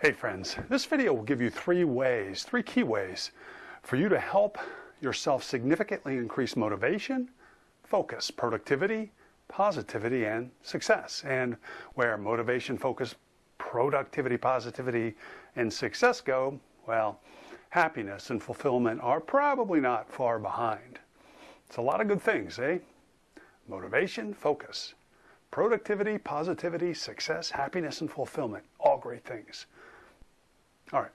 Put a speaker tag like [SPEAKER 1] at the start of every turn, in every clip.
[SPEAKER 1] Hey friends, this video will give you three ways, three key ways for you to help yourself significantly increase motivation, focus, productivity, positivity, and success. And where motivation, focus, productivity, positivity, and success go, well, happiness and fulfillment are probably not far behind. It's a lot of good things, eh? Motivation, focus, productivity, positivity, success, happiness, and fulfillment. All great things. All right,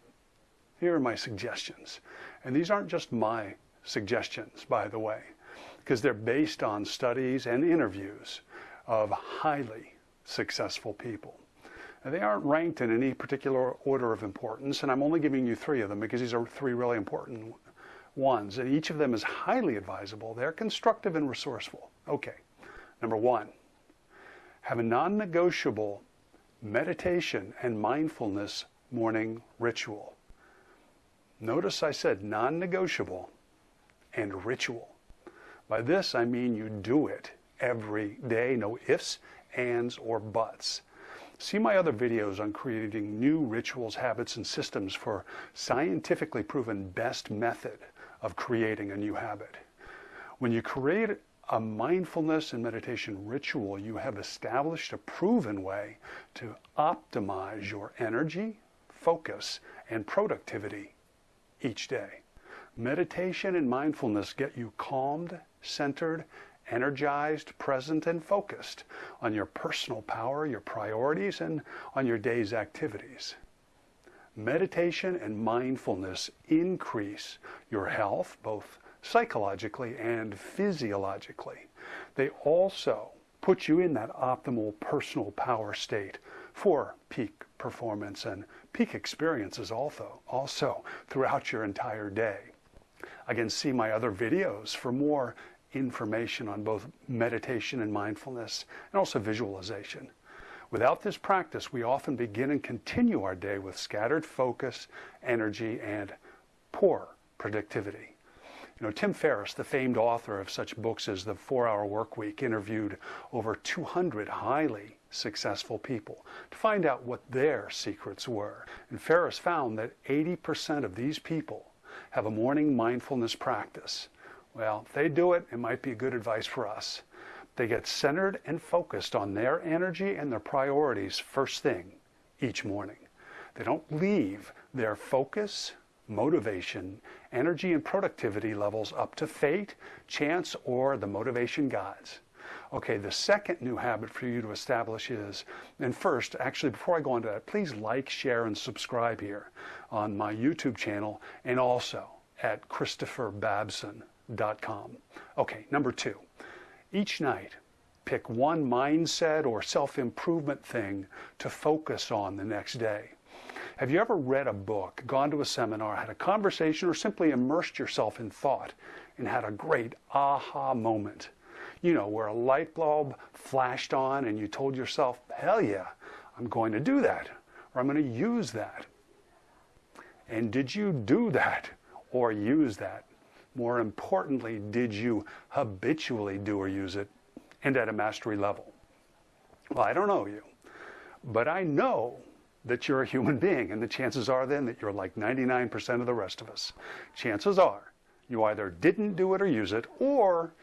[SPEAKER 1] here are my suggestions. And these aren't just my suggestions, by the way, because they're based on studies and interviews of highly successful people. And they aren't ranked in any particular order of importance, and I'm only giving you three of them because these are three really important ones, and each of them is highly advisable. They're constructive and resourceful. Okay, number one, have a non-negotiable meditation and mindfulness morning ritual. Notice I said non-negotiable and ritual. By this I mean you do it every day, no ifs, ands, or buts. See my other videos on creating new rituals, habits, and systems for scientifically proven best method of creating a new habit. When you create a mindfulness and meditation ritual, you have established a proven way to optimize your energy, focus, and productivity each day. Meditation and mindfulness get you calmed, centered, energized, present, and focused on your personal power, your priorities, and on your day's activities. Meditation and mindfulness increase your health, both psychologically and physiologically. They also put you in that optimal personal power state for peak performance and peak experiences also, also throughout your entire day. Again, see my other videos for more information on both meditation and mindfulness and also visualization. Without this practice, we often begin and continue our day with scattered focus, energy, and poor productivity. You know, Tim Ferriss, the famed author of such books as The Four Hour Workweek, interviewed over 200 highly successful people to find out what their secrets were. And Ferriss found that 80% of these people have a morning mindfulness practice. Well, if they do it, it might be good advice for us. They get centered and focused on their energy and their priorities first thing each morning. They don't leave their focus, motivation, energy, and productivity levels up to fate, chance, or the motivation gods. Okay, the second new habit for you to establish is, and first, actually, before I go into that, please like, share, and subscribe here on my YouTube channel and also at christopherbabson.com. Okay, number two, each night, pick one mindset or self-improvement thing to focus on the next day. Have you ever read a book, gone to a seminar, had a conversation, or simply immersed yourself in thought and had a great aha moment? You know, where a light bulb flashed on and you told yourself, hell yeah, I'm going to do that, or I'm going to use that. And did you do that or use that? More importantly, did you habitually do or use it and at a mastery level? Well, I don't know you, but I know that you're a human being, and the chances are then that you're like 99% of the rest of us. Chances are you either didn't do it or use it, or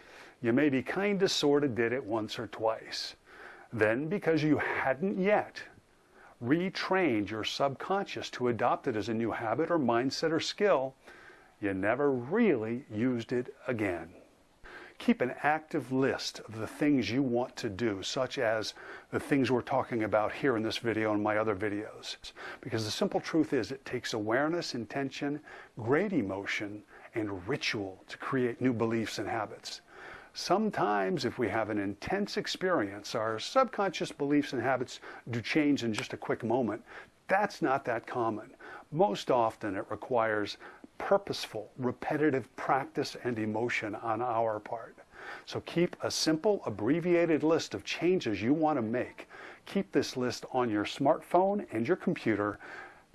[SPEAKER 1] you maybe kind of sort of did it once or twice. Then, because you hadn't yet retrained your subconscious to adopt it as a new habit or mindset or skill, you never really used it again. Keep an active list of the things you want to do, such as the things we're talking about here in this video and my other videos. Because the simple truth is it takes awareness, intention, great emotion, and ritual to create new beliefs and habits. Sometimes, if we have an intense experience, our subconscious beliefs and habits do change in just a quick moment. That's not that common. Most often, it requires purposeful, repetitive practice and emotion on our part. So keep a simple, abbreviated list of changes you want to make. Keep this list on your smartphone and your computer.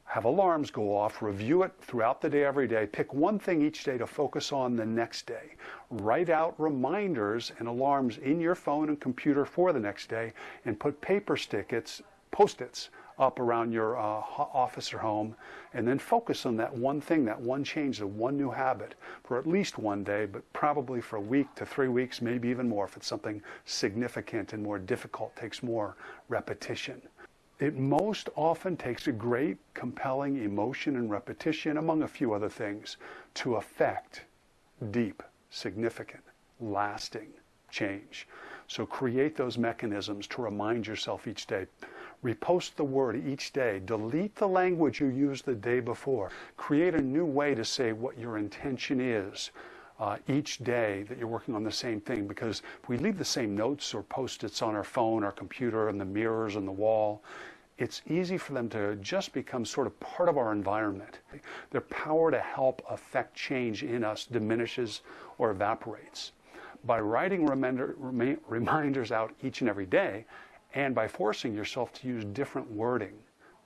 [SPEAKER 1] Have alarms go off, review it throughout the day, every day. Pick one thing each day to focus on the next day. Write out reminders and alarms in your phone and computer for the next day and put paper stickets, post-its up around your uh, office or home, and then focus on that one thing, that one change, the one new habit for at least one day, but probably for a week to three weeks, maybe even more if it's something significant and more difficult, takes more repetition. It most often takes a great, compelling emotion and repetition, among a few other things, to affect deep, significant, lasting change. So create those mechanisms to remind yourself each day. Repost the word each day. Delete the language you used the day before. Create a new way to say what your intention is uh, each day that you're working on the same thing. Because if we leave the same notes or post-its on our phone, our computer, and the mirrors and the wall, it's easy for them to just become sort of part of our environment. Their power to help affect change in us diminishes or evaporates. By writing reminder, reminders out each and every day, and by forcing yourself to use different wording,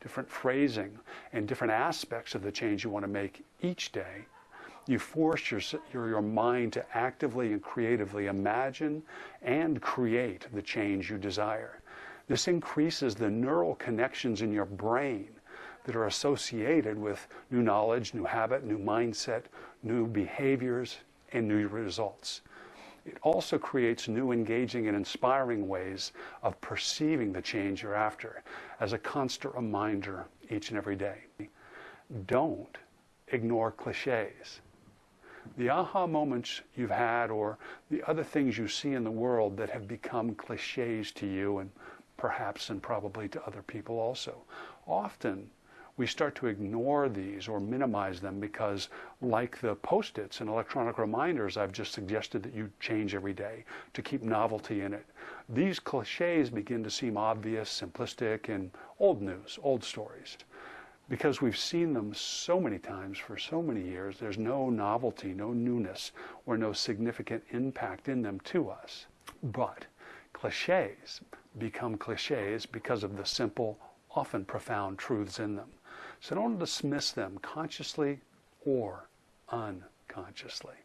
[SPEAKER 1] different phrasing, and different aspects of the change you want to make each day, you force your, your, your, mind to actively and creatively imagine and create the change you desire. This increases the neural connections in your brain that are associated with new knowledge, new habit, new mindset, new behaviors, and new results. It also creates new, engaging, and inspiring ways of perceiving the change you're after as a constant reminder each and every day. Don't ignore cliches. The aha moments you've had, or the other things you see in the world that have become cliches to you, and perhaps and probably to other people also, often we start to ignore these or minimize them because, like the post its and electronic reminders I've just suggested that you change every day to keep novelty in it, these cliches begin to seem obvious, simplistic, and old news, old stories. Because we've seen them so many times for so many years, there's no novelty, no newness, or no significant impact in them to us. But cliches become cliches because of the simple, often profound truths in them. So don't dismiss them consciously or unconsciously.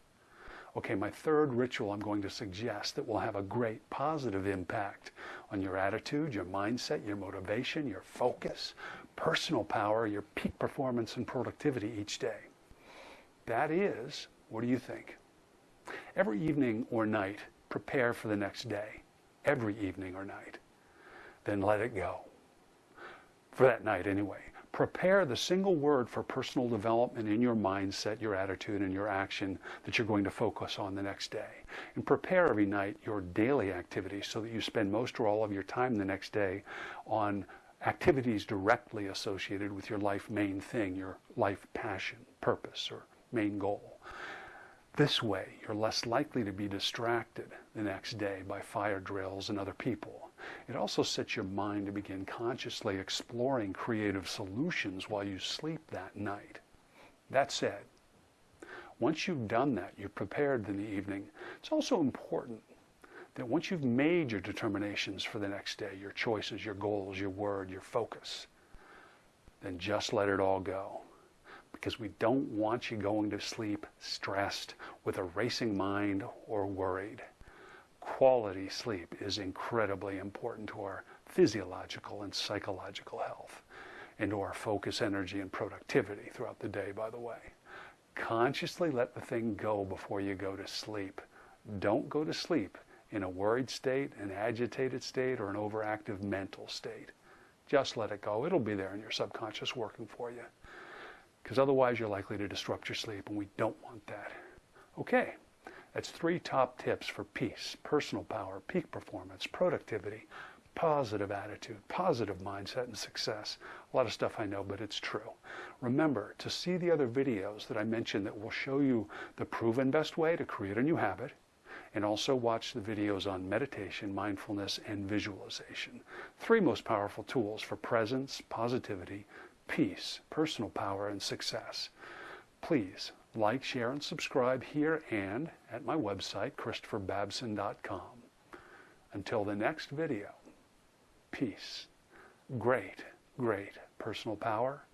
[SPEAKER 1] Okay, my third ritual I'm going to suggest that will have a great positive impact on your attitude, your mindset, your motivation, your focus, personal power, your peak performance and productivity each day. That is, what do you think? Every evening or night, prepare for the next day. Every evening or night. Then let it go. For that night, anyway prepare the single word for personal development in your mindset, your attitude, and your action that you're going to focus on the next day. And prepare every night your daily activities so that you spend most or all of your time the next day on activities directly associated with your life main thing, your life passion, purpose, or main goal. This way, you're less likely to be distracted the next day by fire drills and other people. It also sets your mind to begin consciously exploring creative solutions while you sleep that night. That said, once you've done that, you've prepared in the evening, it's also important that once you've made your determinations for the next day, your choices, your goals, your word, your focus, then just let it all go because we don't want you going to sleep stressed with a racing mind or worried. Quality sleep is incredibly important to our physiological and psychological health and to our focus, energy, and productivity throughout the day, by the way. Consciously let the thing go before you go to sleep. Don't go to sleep in a worried state, an agitated state, or an overactive mental state. Just let it go. It'll be there in your subconscious working for you because otherwise you're likely to disrupt your sleep, and we don't want that. Okay, that's three top tips for peace, personal power, peak performance, productivity, positive attitude, positive mindset, and success. A lot of stuff I know, but it's true. Remember to see the other videos that I mentioned that will show you the proven best way to create a new habit, and also watch the videos on meditation, mindfulness, and visualization. Three most powerful tools for presence, positivity, peace, personal power, and success. Please like, share, and subscribe here and at my website, ChristopherBabson.com. Until the next video, peace, great, great personal power,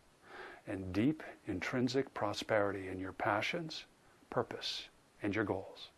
[SPEAKER 1] and deep intrinsic prosperity in your passions, purpose, and your goals.